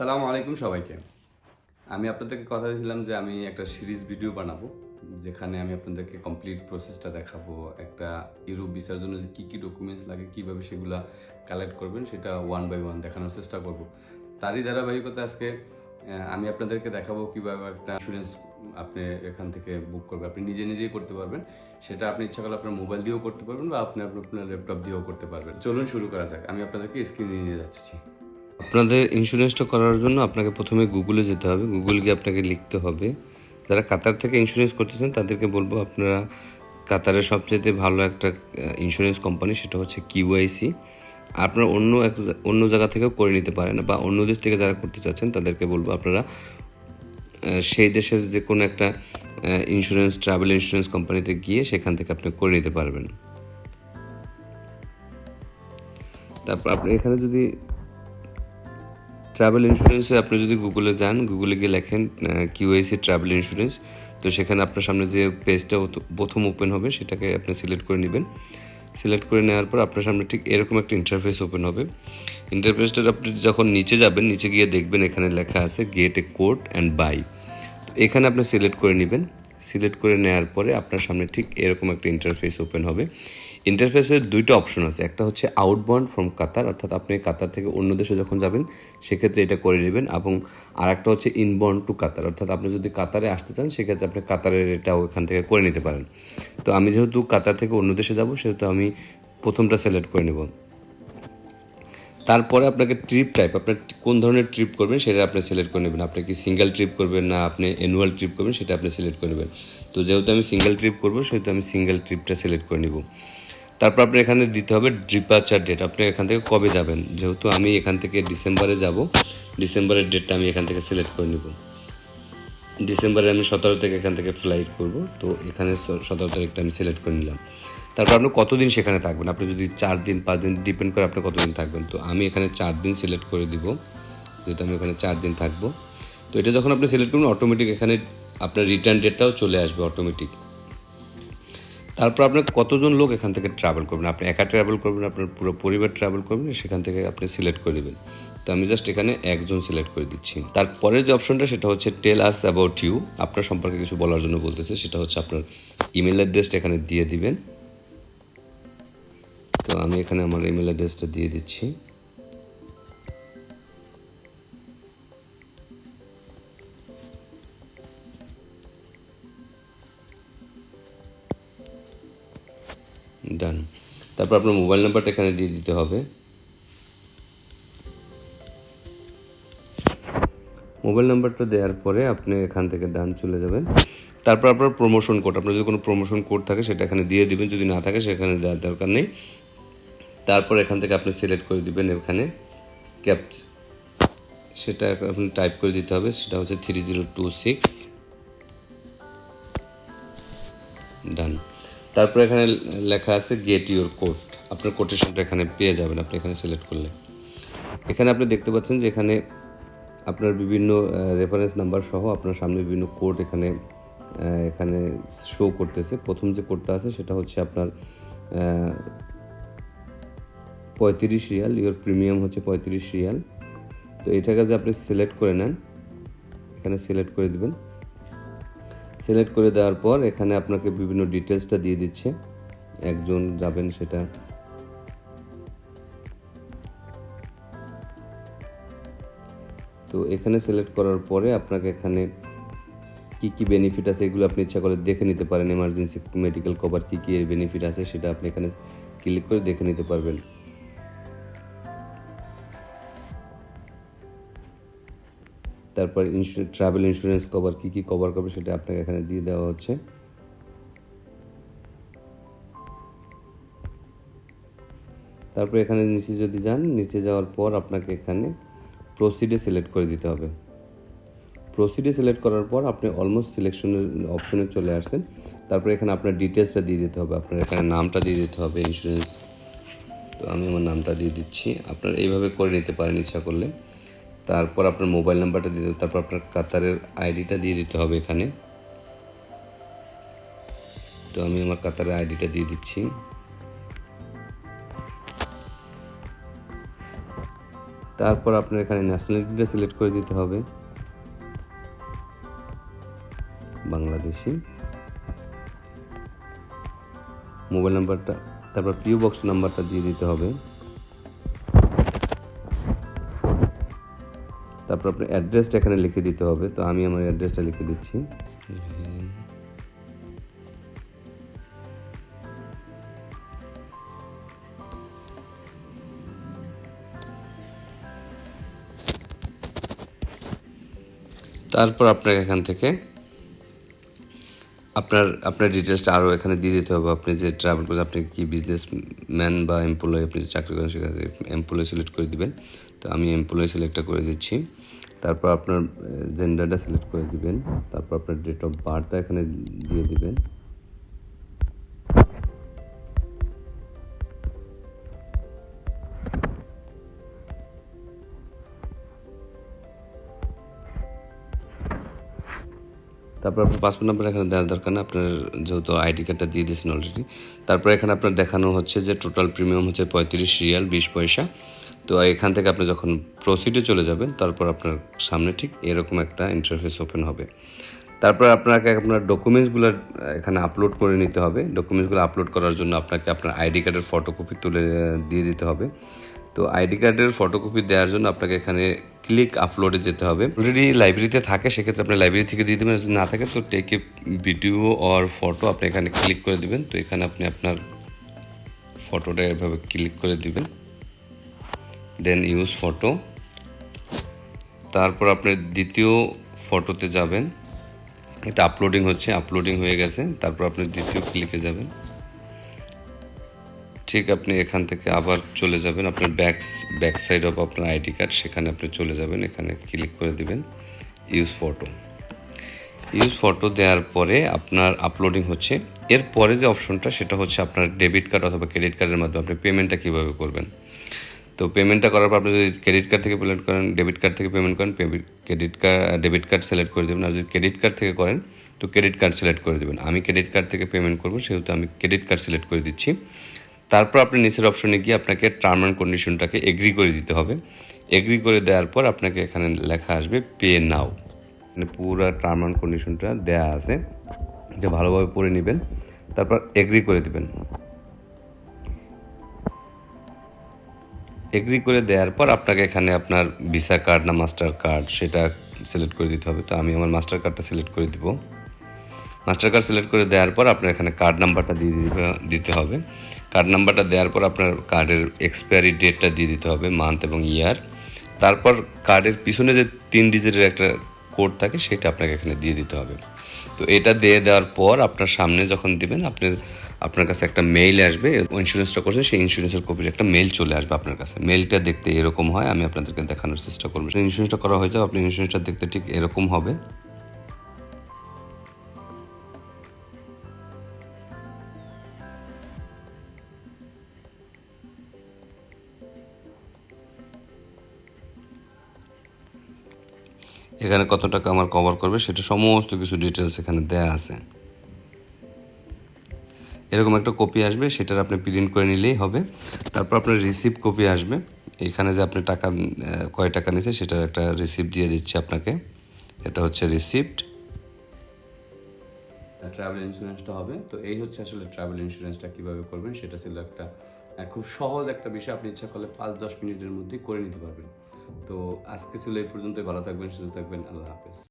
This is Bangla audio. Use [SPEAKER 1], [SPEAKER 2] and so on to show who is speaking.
[SPEAKER 1] সালামু আলাইকুম সবাইকে। আমি আপনাদেরকে কথা দিয়েছিলাম যে আমি একটা সিরিজ ভিডিও বানাবো, যেখানে আমি আপনাদেরকে কমপ্লিট প্রসেসটা দেখাবো, একটা ইউরোপ ভিসার জন্য যে কী কী ডকুমেন্টস লাগে, কীভাবে সেগুলো কালেক্ট করবেন, সেটা ওয়ান বাই ওয়ান দেখানোর চেষ্টা করব। তারই ধারাবাহিকতা আজকে আমি আপনাদেরকে দেখাবো কীভাবে একটা ইন্স্যুরেন্স আপনি এখান থেকে বুক করবেন আপনি নিজে নিজেই করতে পারবেন, সেটা আপনি ইচ্ছা করলে আপনার মোবাইল দিয়েও করতে পারবেন বা আপনি আপনার আপনার ল্যাপটপ দিয়েও করতে পারবেন। চলুন শুরু করা যাক। আমি আপনাদেরকে স্ক্রিনে নিয়ে যাচ্ছি।
[SPEAKER 2] আপনাদের ইন্স্যুরেন্সটা করার জন্য আপনাকে প্রথমে গুগলে যেতে হবে। গুগল গিয়ে আপনাকে লিখতে হবে। যারা কাতার থেকে ইন্স্যুরেন্স করতেছেন, তাদেরকে বলব আপনারা কাতারের সবচেয়ে ভালো একটা ইন্স্যুরেন্স কোম্পানি সেটা হচ্ছে কিউআইসি আপনারা অন্য এক অন্য জায়গা থেকেও করে নিতে পারেন বা অন্য দেশ থেকে যারা করতে চাচ্ছেন, তাদেরকে বলব আপনারা সেই দেশের যে কোনো একটা ইন্স্যুরেন্স ট্রাভেল ইন্স্যুরেন্স কোম্পানিতে গিয়ে সেখান থেকে আপনি করে নিতে পারবেন। তারপর আপনি এখানে যদি ট্রাভেল ইন্স্যুরেন্সে আপনি যদি গুগলে যান গুগলে গিয়ে লেখেন কিউআইসি ট্রাভেল ইন্স্যুরেন্স তো সেখানে আপনার সামনে যে পেজটা প্রথম ওপেন হবে, সেটাকে আপনি সিলেক্ট করে নেবেন। সিলেক্ট করে নেওয়ার পর আপনার সামনে ঠিক এরকম একটা ইন্টারফেস ওপেন হবে। ইন্টারফেসটা আপনি যখন নিচে যাবেন, নিচে গিয়ে দেখবেন এখানে লেখা আছে get a quote and buy তো এখানে আপনি সিলেক্ট করে নেবেন। সিলেক্ট করে নেওয়ার পরে আপনার সামনে ঠিক এরকম একটা ইন্টারফেস ওপেন হবে। ইন্টারফেসের দুইটা অপশন আছে। একটা হচ্ছে আউটবাউন্ড ফ্রম কাতার অর্থাৎ আপনি কাতার থেকে অন্য দেশে যখন যাবেন, সেক্ষেত্রে এটা করে নেবেন। এবং আর একটা হচ্ছে ইনবাউন্ড টু কাতার অর্থাৎ আপনি যদি কাতারে আসতে চান, সেক্ষেত্রে আপনি কাতারের এটাও এখান থেকে করে নিতে পারেন। তো আমি যেহেতু কাতার থেকে অন্য দেশে যাব, সেহেতু আমি প্রথমটা সিলেক্ট করে নেব। তারপরে আপনাকে ট্রিপ টাইপ আপনার কোন ধরনের ট্রিপ করবেন, সেটা আপনি সিলেক্ট করে নেবেন। আপনি কি সিঙ্গেল ট্রিপ করবেন না আপনি অ্যানুয়াল ট্রিপ করবেন, সেটা আপনি সিলেক্ট করে নেবেন। তো যেহেতু আমি সিঙ্গেল ট্রিপ করব, সেহেতু আমি সিঙ্গেল ট্রিপটা সিলেক্ট করে নিব। তারপর আপনি এখানে দিতে হবে ডিপার্চার ডেট আপনি এখান থেকে কবে যাবেন? যেহেতু আমি এখান থেকে ডিসেম্বরে যাব, ডিসেম্বরের ডেটটা আমি এখান থেকে সিলেক্ট করে নিব। ডিসেম্বরে আমি সতেরো থেকে এখান থেকে ফ্লাইট করব, তো এখানে সতেরো তারিখটা আমি সিলেক্ট করে নিলাম। তারপর আপনি কতদিন সেখানে থাকবেন? আপনি যদি চার দিন, পাঁচ দিন ডিপেন্ড করে আপনি কতদিন থাকবেন? তো আমি এখানে চার দিন সিলেক্ট করে দিব, যেহেতু আমি এখানে চার দিন থাকব। তো এটা যখন আপনি সিলেক্ট করবেন অটোমেটিক এখানে আপনার রিটার্ন ডেটটাও চলে আসবে অটোমেটিক তারপর আপনার কতজন লোক এখান থেকে ট্রাভেল করবেন? আপনি একা ট্রাভেল করবেন, আপনার পুরো পরিবার ট্রাভেল করবেন, সেখান থেকে আপনি সিলেক্ট করে নেবেন। তো আমি জাস্ট এখানে একজন সিলেক্ট করে দিচ্ছি। তারপরের যে অপশনটা সেটা হচ্ছে টেল আস অ্যাবাউট ইউ আপনার সম্পর্কে কিছু বলার জন্য বলতেছে, সেটা হচ্ছে আপনার ইমেল অ্যাড্রেসটা এখানে দিয়ে দিবেন। তো আমি এখানে আমার ইমেল অ্যাড্রেসটা দিয়ে দিচ্ছি। ডান তারপর আপনার মোবাইল নাম্বারটা এখানে দিয়ে দিতে হবে। মোবাইল নাম্বারটা দেওয়ার পরে আপনি এখান থেকে ডান চলে যাবেন। তারপর আপনার প্রমোশন কোড আপনার যদি কোনো প্রমোশন কোড থাকে সেটা এখানে দিয়ে দিবেন, যদি না থাকে সেখানে দেওয়ার দরকার নেই। তারপর এখান থেকে আপনি সিলেক্ট করে দিবেন এখানে ক্যাপ সেটা আপনি টাইপ করে দিতে হবে, সেটা হচ্ছে three zero two six done তারপর এখানে লেখা আছে গেট ইউর কোড আপনার কোটেশনটা এখানে পেয়ে যাবেন, আপনি এখানে সিলেক্ট করলে। এখানে আপনি দেখতে পাচ্ছেন যে এখানে আপনার বিভিন্ন রেফারেন্স নাম্বার সহ আপনার সামনে বিভিন্ন কোড এখানে এখানে শো করতেছে। প্রথম যে কোডটা আছে সেটা হচ্ছে আপনার পঁয়ত্রিশ রিয়াল ইওর প্রিমিয়াম হচ্ছে পঁয়ত্রিশ রিয়াল। তো এটাকে যদি আপনি সিলেক্ট করে নেন, এখানে সিলেক্ট করে দিবেন। সিলেক্ট করে দেওয়ার পর এখানে আপনাকে বিভিন্ন ডিটেলসটা দিয়ে দিচ্ছে। একজন যাবেন সেটা। তো এখানে সিলেক্ট করার পরে আপনাকে এখানে কি কি বেনিফিট আছে এগুলো আপনি ইচ্ছা করে দেখে নিতে পারেন। এমার্জেন্সি মেডিকেল কভার কি কি বেনিফিট আছে সেটা আপনি এখানে ক্লিক করে দেখে নিতে পারবেন। তারপর ট্রাভেল ইন্স্যুরেন্স কভার কী কী কভার করবে সেটা আপনাকে এখানে দিয়ে দেওয়া হচ্ছে। তারপর এখানে নিচে যদি যান, নিচে যাওয়ার পর আপনাকে এখানে প্রসিডে সিলেক্ট করে দিতে হবে। প্রসিডে সিলেক্ট করার পর আপনি অলমোস্ট সিলেকশনের অপশনে চলে আসছেন। তারপর এখানে আপনার ডিটেলসটা দিয়ে দিতে হবে। আপনার এখানে নামটা দিয়ে দিতে হবে ইন্স্যুরেন্স তো আমি আমার নামটা দিয়ে দিচ্ছি। আপনার এইভাবে করে নিতে পারেন ইচ্ছা করলে। তারপর আপনার মোবাইল নাম্বারটা দিয়ে দেবেন তারপর আপনার কাতারের আইডিটা দিয়ে দিতে হবে এখানে। তো আমি আমার কাতারের আইডিটা দিয়ে দিচ্ছি। তারপর আপনার এখানে ন্যাশনালিটিটা সিলেক্ট করে দিতে হবে। বাংলাদেশি। মোবাইল নাম্বারটা, তারপর পিও বক্স নাম্বারটা দিয়ে দিতে হবে। তারপর আপনার অ্যাড্রেসটা এখানে লিখে দিতে হবে। তো আমি আমার অ্যাড্রেসটা লিখে দিচ্ছি। তারপর আপনাকে এখান থেকে আপনার আপনার ডিটেলসটা আরও এখানে দিয়ে দিতে হবে। আপনি যে ট্রাভেল করে আপনি কি বিজনেস ম্যান বা এমপ্লয় আপনি যে চাকরি করেন, সেখানে এমপ্লয় সিলেক্ট করে দিবেন। তো আমি এমপ্লয় সিলেক্টটা করে দিচ্ছি। তারপর আপনার জেন্ডারটা সিলেক্ট করে দিবেন। তারপর আপনার ডেট অফ বার্থটা এখানে দিয়ে দিবেন। তারপর আপনার পাসপোর্ট নাম্বার এখানে দেওয়ার দরকার না আপনার যেহেতু আইডি কার্ডটা দিয়ে দিয়েছেন অলরেডি তারপর এখানে আপনার দেখানো হচ্ছে যে টোটাল প্রিমিয়াম হচ্ছে পঁয়ত্রিশ রিয়াল বিশ পয়সা। তো এখান থেকে আপনি যখন প্রসিডে চলে যাবেন, তারপর আপনার সামনে ঠিক এরকম একটা ইন্টারফেস ওপেন হবে। তারপর আপনাকে আপনার ডকুমেন্টসগুলো এখানে আপলোড করে নিতে হবে। ডকুমেন্টসগুলো আপলোড করার জন্য আপনাকে আপনার আইডি কার্ডের ফটোকপি তুলে দিয়ে দিতে হবে। তো আইডি কার্ডের ফটোকপি দেওয়ার জন্য আপনাকে এখানে ক্লিক আপলোডে যেতে হবে। অলরেডি লাইব্রেরিতে থাকে, সেক্ষেত্রে আপনি লাইব্রেরি থেকে দিয়ে দেবেন। যদি না থাকে, তো টেক ভিডিও অর ফটো আপনি এখানে ক্লিক করে দেবেন। তো এখানে আপনি আপনার ফটোটা এভাবে ক্লিক করে দিবেন। দেন ইউজ ফটো তারপর আপনি দ্বিতীয় ফটোতে যাবেন। এটা আপলোডিং হচ্ছে আপলোডিং হয়ে গেছে। তারপর আপনি দ্বিতীয় ক্লিকে যাবেন। ঠিক আপনি এখান থেকে আবার চলে যাবেন। আপনার ব্যাক ব্যাক সাইড অফ আপনার আইডি কার্ড সেখানে আপনি চলে যাবেন। এখানে ক্লিক করে দিবেন ইউজ ফটো ইউজ ফটো দেওয়ার পরে আপনার আপলোডিং হচ্ছে। এর পরে যে অপশনটা সেটা হচ্ছে আপনার ডেবিট কার্ড অথবা ক্রেডিট কার্ডের মাধ্যমে আপনি পেমেন্টটা কীভাবে করবেন। তো পেমেন্টটা করার পর আপনি যদি ক্রেডিট কার্ড থেকে পেমেন্ট করেন ডেবিট কার্ড থেকে পেমেন্ট করেন credit card debit card select করে দেবেন। আর যদি ক্রেডিট কার্ড থেকে করেন, তো ক্রেডিট কার্ড সিলেক্ট করে দেবেন। আমি ক্রেডিট কার্ড থেকে পেমেন্ট করব, সেহেতু আমি ক্রেডিট কার্ড সিলেক্ট করে দিচ্ছি। তারপর আপনি নিচের অপশনে গিয়ে আপনাকে টার্ম অ্যান্ড কন্ডিশনটাকে এগ্রি করে দিতে হবে। এগ্রি করে দেওয়ার পর আপনাকে এখানে লেখা আসবে পে নাও মানে পুরো টার্ম অ্যান্ড কন্ডিশনটা দেয়া আছে। এটা ভালোভাবে পড়ে নেবেন। তারপর এগ্রি করে দিবেন। এগ্রি করে দেওয়ার পর আপনাকে এখানে আপনার ভিসা কার্ড না মাস্টার কার্ড সেটা সিলেক্ট করে দিতে হবে। তো আমি আমার মাস্টার কার্ডটা সিলেক্ট করে দিব। মাস্টার কার্ড সিলেক্ট করে দেওয়ার পর আপনার এখানে কার্ড নাম্বারটা দিয়ে দিতে- দিতে হবে। কার্ড নাম্বারটা দেওয়ার পর আপনার কার্ডের এক্সপায়ারি ডেটটা দিয়ে দিতে হবে মান্থ এবং ইয়ার তারপর কার্ডের পিছনে যে তিন ডিজিটের একটা কোড থাকে সেটা আপনাকে এখানে দিয়ে দিতে হবে। তো এটা দিয়ে দেওয়ার পর আপনার সামনে যখন দিবেন আপনার আপনার কাছে একটা মেইল আসবে ইন্স্যুরেন্সটা করছে, সেই ইন্স্যুরেন্সের কপির একটা মেইল চলে আসবে আপনার কাছে। মেইলটা দেখতে এরকম হয়, আমি আপনাদেরকে দেখানোর চেষ্টা করব। সেই ইন্স্যুরেন্সটা করা হয়ে যাবে আপনি ইন্স্যুরেন্সটা দেখতে ঠিক এরকম হবে। এখানে কত টাকা আমার কভার করবে, সেটা সমস্ত কিছু ডিটেলস এখানে দেয়া আছে। এরকম একটা কপি আসবে, সেটার আপনি প্রিন্ট করে নিলেই হবে। তারপর আপনার রিসিপ্ট কপি আসবে। এখানে যে আপনি টাকা কয় টাকা নিয়েছে, সেটার একটা রিসিপ্ট দিয়ে দিচ্ছে আপনাকে। এটা হচ্ছে রিসিপ্ট
[SPEAKER 1] ট্রাভেল ইন্স্যুরেন্সটা হবে। তো এই হচ্ছে আসলে ট্রাভেল ইন্স্যুরেন্সটা কীভাবে করবেন, সেটা ছিল একটা খুব সহজ একটা বিষয়। আপনি ইচ্ছা করলে পাঁচ, দশ মিনিটের মধ্যে করে নিতে পারবেন। তো আজকে ছিল এই পর্যন্তই। ভালো থাকবেন, সুস্থ থাকবেন। আল্লাহ হাফেজ।